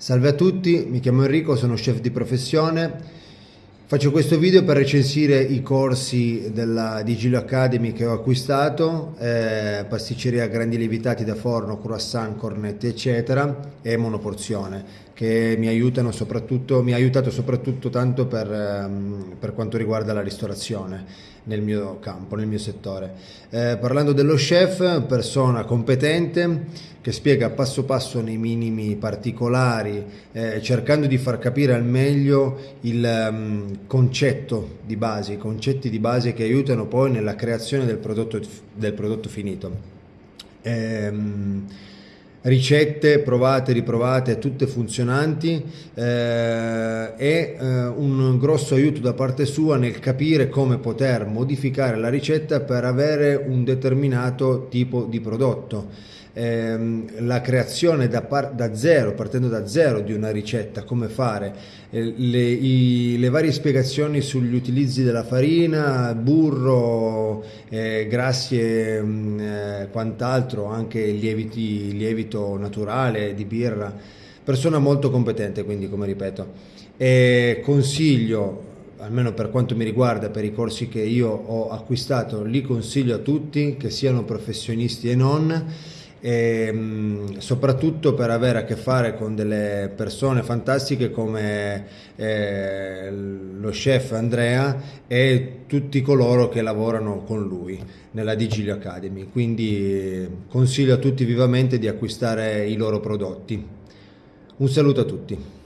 Salve a tutti, mi chiamo Enrico, sono chef di professione. Faccio questo video per recensire i corsi della Digilio Academy che ho acquistato, eh, pasticceria grandi lievitati da forno, croissant, cornetti eccetera e monoporzione che mi aiutano soprattutto, mi ha aiutato soprattutto tanto per, ehm, per quanto riguarda la ristorazione nel mio campo, nel mio settore. Eh, parlando dello chef, persona competente che spiega passo passo nei minimi particolari, eh, cercando di far capire al meglio il um, concetto di base, i concetti di base che aiutano poi nella creazione del prodotto, del prodotto finito. Ehm, ricette provate, riprovate, tutte funzionanti eh, e eh, un grosso aiuto da parte sua nel capire come poter modificare la ricetta per avere un determinato tipo di prodotto. Ehm, la creazione da, da, zero, partendo da zero di una ricetta, come fare, eh, le, i, le, varie spiegazioni sugli utilizzi della farina, burro, eh, grassi e mm, eh, quant'altro, anche lieviti, lievito naturale di birra, persona molto competente quindi come ripeto. E consiglio almeno per quanto mi riguarda, per i corsi che io ho acquistato, li consiglio a tutti, che siano professionisti e non, e, ehm, soprattutto per avere a che fare con delle persone fantastiche come eh, lo chef Andrea e tutti coloro che lavorano con lui nella Digilio Academy. Quindi consiglio a tutti vivamente di acquistare i loro prodotti. Un saluto a tutti